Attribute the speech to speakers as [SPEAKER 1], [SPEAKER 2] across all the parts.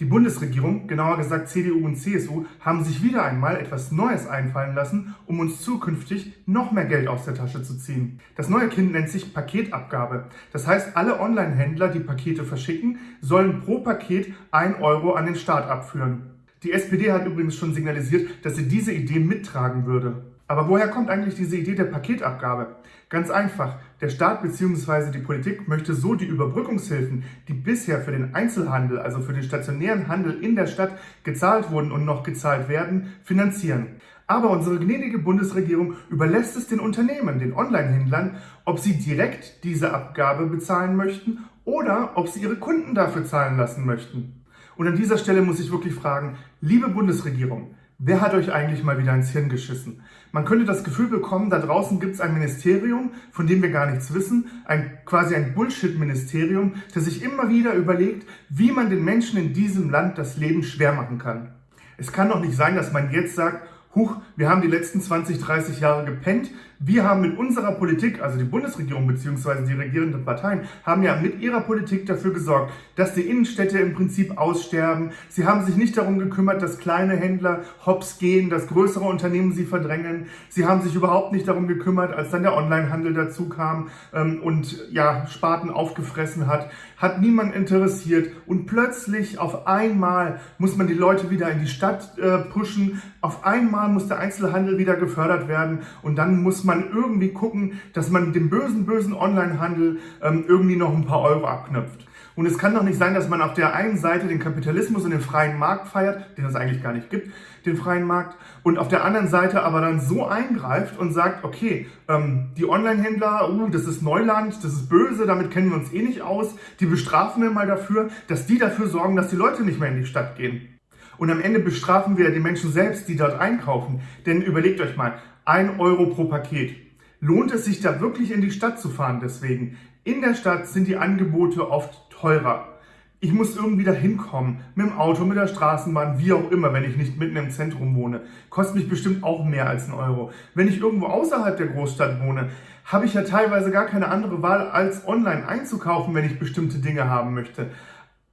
[SPEAKER 1] Die Bundesregierung, genauer gesagt CDU und CSU, haben sich wieder einmal etwas Neues einfallen lassen, um uns zukünftig noch mehr Geld aus der Tasche zu ziehen. Das neue Kind nennt sich Paketabgabe. Das heißt, alle Online-Händler, die Pakete verschicken, sollen pro Paket 1 Euro an den Staat abführen. Die SPD hat übrigens schon signalisiert, dass sie diese Idee mittragen würde. Aber woher kommt eigentlich diese Idee der Paketabgabe? Ganz einfach, der Staat bzw. die Politik möchte so die Überbrückungshilfen, die bisher für den Einzelhandel, also für den stationären Handel in der Stadt gezahlt wurden und noch gezahlt werden, finanzieren. Aber unsere gnädige Bundesregierung überlässt es den Unternehmen, den Online-Händlern, ob sie direkt diese Abgabe bezahlen möchten oder ob sie ihre Kunden dafür zahlen lassen möchten. Und an dieser Stelle muss ich wirklich fragen, liebe Bundesregierung, Wer hat euch eigentlich mal wieder ins Hirn geschissen? Man könnte das Gefühl bekommen, da draußen gibt es ein Ministerium, von dem wir gar nichts wissen, ein quasi ein Bullshit-Ministerium, das sich immer wieder überlegt, wie man den Menschen in diesem Land das Leben schwer machen kann. Es kann doch nicht sein, dass man jetzt sagt, huch, wir haben die letzten 20, 30 Jahre gepennt. Wir haben mit unserer Politik, also die Bundesregierung bzw. die regierenden Parteien, haben ja mit ihrer Politik dafür gesorgt, dass die Innenstädte im Prinzip aussterben. Sie haben sich nicht darum gekümmert, dass kleine Händler hops gehen, dass größere Unternehmen sie verdrängen. Sie haben sich überhaupt nicht darum gekümmert, als dann der Onlinehandel dazu kam ähm, und ja, Sparten aufgefressen hat. Hat niemand interessiert und plötzlich auf einmal muss man die Leute wieder in die Stadt äh, pushen. Auf einmal muss der Einzelhandel wieder gefördert werden und dann muss man irgendwie gucken, dass man dem bösen, bösen Onlinehandel ähm, irgendwie noch ein paar Euro abknöpft. Und es kann doch nicht sein, dass man auf der einen Seite den Kapitalismus und den freien Markt feiert, den es eigentlich gar nicht gibt, den freien Markt, und auf der anderen Seite aber dann so eingreift und sagt, okay, ähm, die Online-Händler, uh, das ist Neuland, das ist böse, damit kennen wir uns eh nicht aus, die bestrafen wir mal dafür, dass die dafür sorgen, dass die Leute nicht mehr in die Stadt gehen. Und am Ende bestrafen wir die Menschen selbst, die dort einkaufen. Denn überlegt euch mal, ein Euro pro Paket. Lohnt es sich da wirklich in die Stadt zu fahren deswegen? In der Stadt sind die Angebote oft teurer. Ich muss irgendwie da hinkommen, mit dem Auto, mit der Straßenbahn, wie auch immer, wenn ich nicht mitten im Zentrum wohne. Kostet mich bestimmt auch mehr als ein Euro. Wenn ich irgendwo außerhalb der Großstadt wohne, habe ich ja teilweise gar keine andere Wahl, als online einzukaufen, wenn ich bestimmte Dinge haben möchte.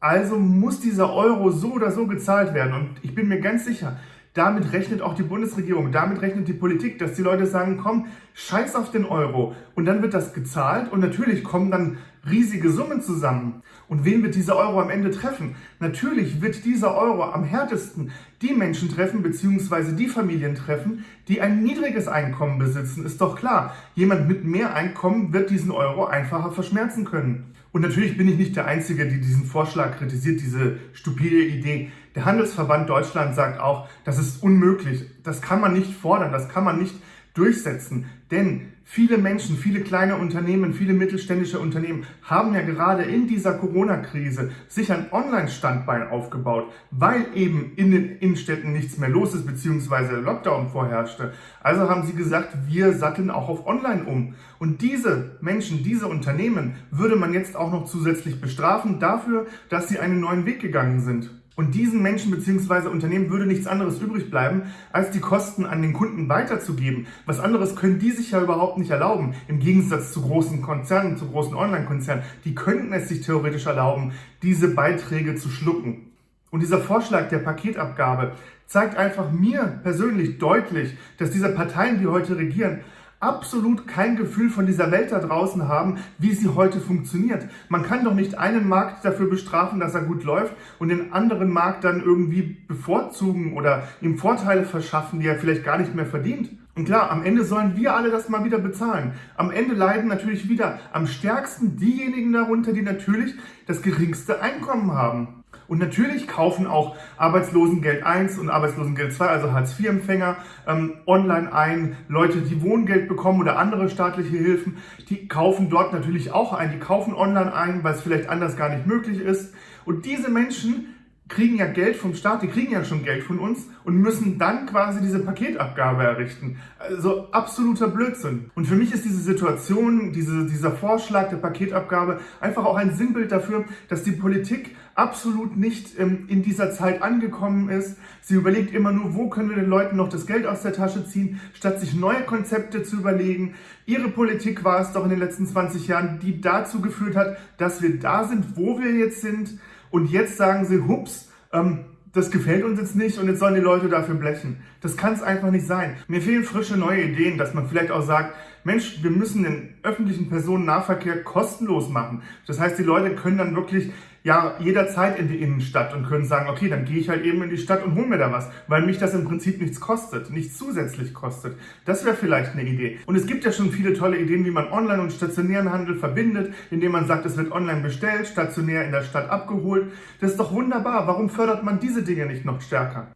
[SPEAKER 1] Also muss dieser Euro so oder so gezahlt werden. Und ich bin mir ganz sicher, damit rechnet auch die Bundesregierung, damit rechnet die Politik, dass die Leute sagen, komm, scheiß auf den Euro. Und dann wird das gezahlt und natürlich kommen dann riesige Summen zusammen. Und wen wird dieser Euro am Ende treffen? Natürlich wird dieser Euro am härtesten die Menschen treffen, beziehungsweise die Familien treffen, die ein niedriges Einkommen besitzen. Ist doch klar, jemand mit mehr Einkommen wird diesen Euro einfacher verschmerzen können. Und natürlich bin ich nicht der Einzige, der diesen Vorschlag kritisiert, diese stupide Idee. Der Handelsverband Deutschland sagt auch, das ist unmöglich. Das kann man nicht fordern, das kann man nicht durchsetzen. Denn viele Menschen, viele kleine Unternehmen, viele mittelständische Unternehmen haben ja gerade in dieser Corona-Krise sich ein Online-Standbein aufgebaut, weil eben in den Innenstädten nichts mehr los ist, beziehungsweise Lockdown vorherrschte. Also haben sie gesagt, wir satteln auch auf Online um. Und diese Menschen, diese Unternehmen würde man jetzt auch noch zusätzlich bestrafen dafür, dass sie einen neuen Weg gegangen sind. Und diesen Menschen bzw. Unternehmen würde nichts anderes übrig bleiben, als die Kosten an den Kunden weiterzugeben. Was anderes können die sich ja überhaupt nicht erlauben, im Gegensatz zu großen Konzernen, zu großen Online-Konzernen. Die könnten es sich theoretisch erlauben, diese Beiträge zu schlucken. Und dieser Vorschlag der Paketabgabe zeigt einfach mir persönlich deutlich, dass diese Parteien, die heute regieren, absolut kein Gefühl von dieser Welt da draußen haben, wie sie heute funktioniert. Man kann doch nicht einen Markt dafür bestrafen, dass er gut läuft und den anderen Markt dann irgendwie bevorzugen oder ihm Vorteile verschaffen, die er vielleicht gar nicht mehr verdient. Und klar, am Ende sollen wir alle das mal wieder bezahlen. Am Ende leiden natürlich wieder am stärksten diejenigen darunter, die natürlich das geringste Einkommen haben. Und natürlich kaufen auch Arbeitslosengeld 1 und Arbeitslosengeld 2, also Hartz-IV-Empfänger, ähm, online ein. Leute, die Wohngeld bekommen oder andere staatliche Hilfen, die kaufen dort natürlich auch ein. Die kaufen online ein, weil es vielleicht anders gar nicht möglich ist. Und diese Menschen kriegen ja Geld vom Staat, die kriegen ja schon Geld von uns und müssen dann quasi diese Paketabgabe errichten. Also absoluter Blödsinn. Und für mich ist diese Situation, diese, dieser Vorschlag der Paketabgabe einfach auch ein Sinnbild dafür, dass die Politik absolut nicht ähm, in dieser Zeit angekommen ist. Sie überlegt immer nur, wo können wir den Leuten noch das Geld aus der Tasche ziehen, statt sich neue Konzepte zu überlegen. Ihre Politik war es doch in den letzten 20 Jahren, die dazu geführt hat, dass wir da sind, wo wir jetzt sind. Und jetzt sagen sie, hups, ähm, das gefällt uns jetzt nicht und jetzt sollen die Leute dafür blechen. Das kann es einfach nicht sein. Mir fehlen frische neue Ideen, dass man vielleicht auch sagt, Mensch, wir müssen den öffentlichen Personennahverkehr kostenlos machen. Das heißt, die Leute können dann wirklich ja jederzeit in die Innenstadt und können sagen, okay, dann gehe ich halt eben in die Stadt und hole mir da was, weil mich das im Prinzip nichts kostet, nichts zusätzlich kostet. Das wäre vielleicht eine Idee. Und es gibt ja schon viele tolle Ideen, wie man Online- und stationären Handel verbindet, indem man sagt, es wird online bestellt, stationär in der Stadt abgeholt. Das ist doch wunderbar. Warum fördert man diese Dinge nicht noch stärker?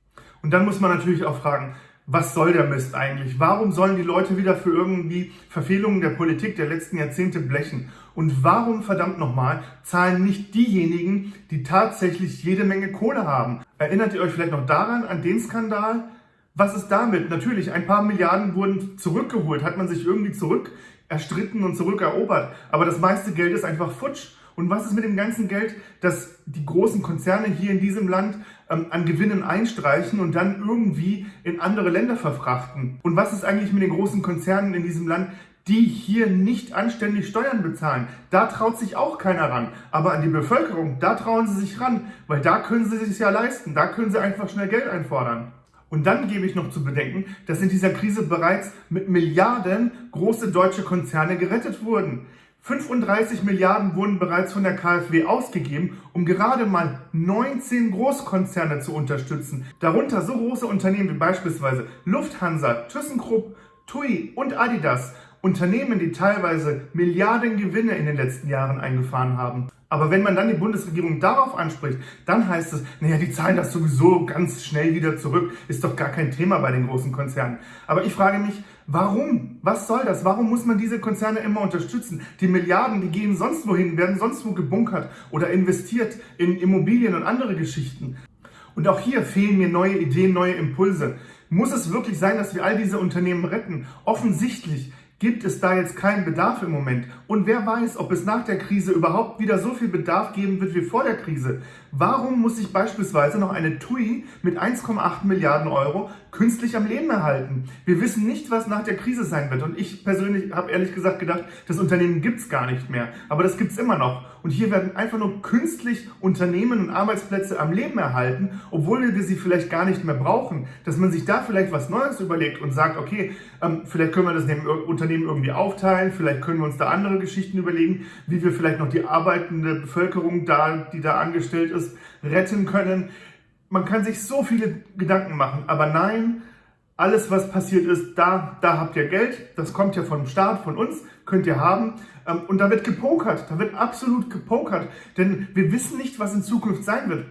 [SPEAKER 1] Und dann muss man natürlich auch fragen, was soll der Mist eigentlich? Warum sollen die Leute wieder für irgendwie Verfehlungen der Politik der letzten Jahrzehnte blechen? Und warum, verdammt nochmal, zahlen nicht diejenigen, die tatsächlich jede Menge Kohle haben? Erinnert ihr euch vielleicht noch daran, an den Skandal? Was ist damit? Natürlich, ein paar Milliarden wurden zurückgeholt, hat man sich irgendwie zurück erstritten und zurückerobert. Aber das meiste Geld ist einfach futsch. Und was ist mit dem ganzen Geld, das die großen Konzerne hier in diesem Land ähm, an Gewinnen einstreichen und dann irgendwie in andere Länder verfrachten? Und was ist eigentlich mit den großen Konzernen in diesem Land, die hier nicht anständig Steuern bezahlen? Da traut sich auch keiner ran. Aber an die Bevölkerung, da trauen sie sich ran, weil da können sie sich ja leisten. Da können sie einfach schnell Geld einfordern. Und dann gebe ich noch zu bedenken, dass in dieser Krise bereits mit Milliarden große deutsche Konzerne gerettet wurden. 35 Milliarden wurden bereits von der KfW ausgegeben, um gerade mal 19 Großkonzerne zu unterstützen. Darunter so große Unternehmen wie beispielsweise Lufthansa, ThyssenKrupp, TUI und Adidas. Unternehmen, die teilweise Milliarden Gewinne in den letzten Jahren eingefahren haben. Aber wenn man dann die Bundesregierung darauf anspricht, dann heißt es, naja, die zahlen das sowieso ganz schnell wieder zurück. Ist doch gar kein Thema bei den großen Konzernen. Aber ich frage mich, warum? Was soll das? Warum muss man diese Konzerne immer unterstützen? Die Milliarden, die gehen sonst wohin, werden sonst wo gebunkert oder investiert in Immobilien und andere Geschichten. Und auch hier fehlen mir neue Ideen, neue Impulse. Muss es wirklich sein, dass wir all diese Unternehmen retten? Offensichtlich gibt es da jetzt keinen Bedarf im Moment. Und wer weiß, ob es nach der Krise überhaupt wieder so viel Bedarf geben wird wie vor der Krise. Warum muss sich beispielsweise noch eine TUI mit 1,8 Milliarden Euro künstlich am Leben erhalten? Wir wissen nicht, was nach der Krise sein wird. Und ich persönlich habe ehrlich gesagt gedacht, das Unternehmen gibt es gar nicht mehr. Aber das gibt es immer noch. Und hier werden einfach nur künstlich Unternehmen und Arbeitsplätze am Leben erhalten, obwohl wir sie vielleicht gar nicht mehr brauchen. Dass man sich da vielleicht was Neues überlegt und sagt, okay, ähm, vielleicht können wir das dem Unternehmen irgendwie aufteilen, vielleicht können wir uns da andere Geschichten überlegen, wie wir vielleicht noch die arbeitende Bevölkerung da, die da angestellt ist, retten können. Man kann sich so viele Gedanken machen, aber nein, alles, was passiert ist, da, da habt ihr Geld, das kommt ja vom Staat, von uns, könnt ihr haben. Ähm, und da wird gepokert, da wird absolut gepokert, denn wir wissen nicht, was in Zukunft sein wird.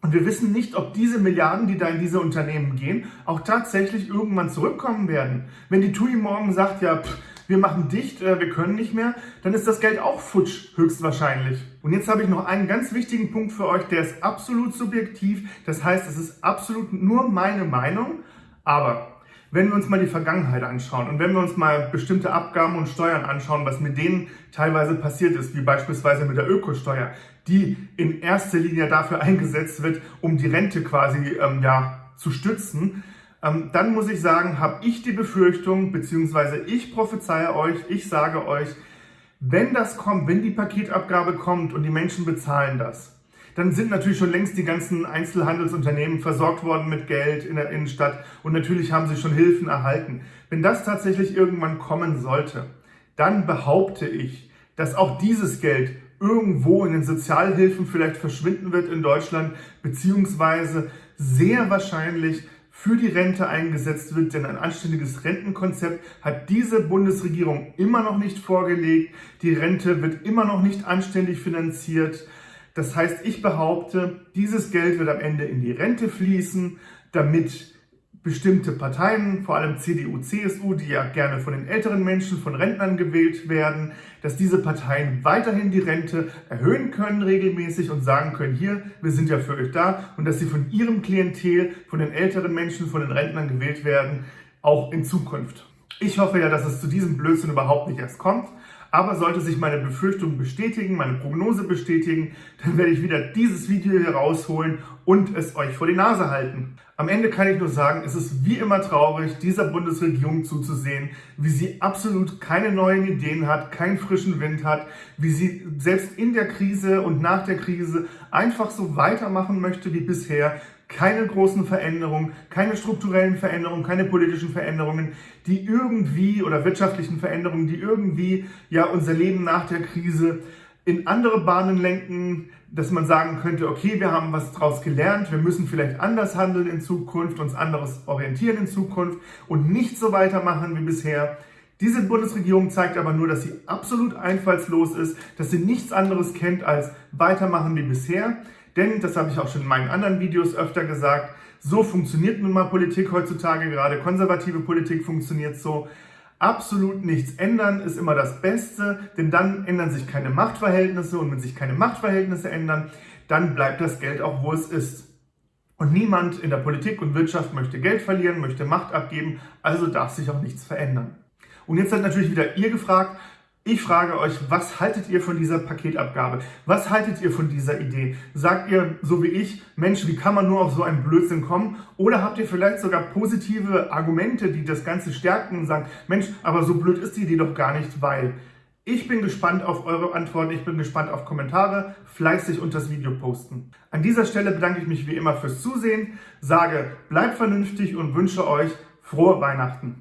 [SPEAKER 1] Und wir wissen nicht, ob diese Milliarden, die da in diese Unternehmen gehen, auch tatsächlich irgendwann zurückkommen werden. Wenn die TUI morgen sagt, ja, pff, wir machen dicht, äh, wir können nicht mehr, dann ist das Geld auch futsch, höchstwahrscheinlich. Und jetzt habe ich noch einen ganz wichtigen Punkt für euch, der ist absolut subjektiv. Das heißt, es ist absolut nur meine Meinung, aber wenn wir uns mal die Vergangenheit anschauen und wenn wir uns mal bestimmte Abgaben und Steuern anschauen, was mit denen teilweise passiert ist, wie beispielsweise mit der Ökosteuer, die in erster Linie dafür eingesetzt wird, um die Rente quasi ähm, ja, zu stützen, ähm, dann muss ich sagen, habe ich die Befürchtung, beziehungsweise ich prophezeie euch, ich sage euch, wenn das kommt, wenn die Paketabgabe kommt und die Menschen bezahlen das, dann sind natürlich schon längst die ganzen Einzelhandelsunternehmen versorgt worden mit Geld in der Innenstadt und natürlich haben sie schon Hilfen erhalten. Wenn das tatsächlich irgendwann kommen sollte, dann behaupte ich, dass auch dieses Geld irgendwo in den Sozialhilfen vielleicht verschwinden wird in Deutschland, beziehungsweise sehr wahrscheinlich für die Rente eingesetzt wird, denn ein anständiges Rentenkonzept hat diese Bundesregierung immer noch nicht vorgelegt. Die Rente wird immer noch nicht anständig finanziert. Das heißt, ich behaupte, dieses Geld wird am Ende in die Rente fließen, damit bestimmte Parteien, vor allem CDU, CSU, die ja gerne von den älteren Menschen, von Rentnern gewählt werden, dass diese Parteien weiterhin die Rente erhöhen können regelmäßig und sagen können, hier, wir sind ja für euch da und dass sie von ihrem Klientel, von den älteren Menschen, von den Rentnern gewählt werden, auch in Zukunft. Ich hoffe ja, dass es zu diesem Blödsinn überhaupt nicht erst kommt, Aber sollte sich meine Befürchtung bestätigen, meine Prognose bestätigen, dann werde ich wieder dieses Video hier rausholen und es euch vor die Nase halten. Am Ende kann ich nur sagen, es ist wie immer traurig, dieser Bundesregierung zuzusehen, wie sie absolut keine neuen Ideen hat, keinen frischen Wind hat, wie sie selbst in der Krise und nach der Krise einfach so weitermachen möchte wie bisher, keine großen Veränderungen, keine strukturellen Veränderungen, keine politischen Veränderungen, die irgendwie oder wirtschaftlichen Veränderungen, die irgendwie ja unser Leben nach der Krise in andere Bahnen lenken, dass man sagen könnte, okay, wir haben was daraus gelernt, wir müssen vielleicht anders handeln in Zukunft, uns anderes orientieren in Zukunft und nicht so weitermachen wie bisher. Diese Bundesregierung zeigt aber nur, dass sie absolut einfallslos ist, dass sie nichts anderes kennt als weitermachen wie bisher. Denn, das habe ich auch schon in meinen anderen Videos öfter gesagt, so funktioniert nun mal Politik heutzutage, gerade konservative Politik funktioniert so. Absolut nichts ändern ist immer das Beste, denn dann ändern sich keine Machtverhältnisse und wenn sich keine Machtverhältnisse ändern, dann bleibt das Geld auch, wo es ist. Und niemand in der Politik und Wirtschaft möchte Geld verlieren, möchte Macht abgeben, also darf sich auch nichts verändern. Und jetzt seid natürlich wieder ihr gefragt, ich frage euch, was haltet ihr von dieser Paketabgabe? Was haltet ihr von dieser Idee? Sagt ihr, so wie ich, Mensch, wie kann man nur auf so einen Blödsinn kommen? Oder habt ihr vielleicht sogar positive Argumente, die das Ganze stärken und sagen, Mensch, aber so blöd ist die Idee doch gar nicht, weil... Ich bin gespannt auf eure Antworten, ich bin gespannt auf Kommentare, fleißig unter das Video posten. An dieser Stelle bedanke ich mich wie immer fürs Zusehen, sage, bleibt vernünftig und wünsche euch frohe Weihnachten.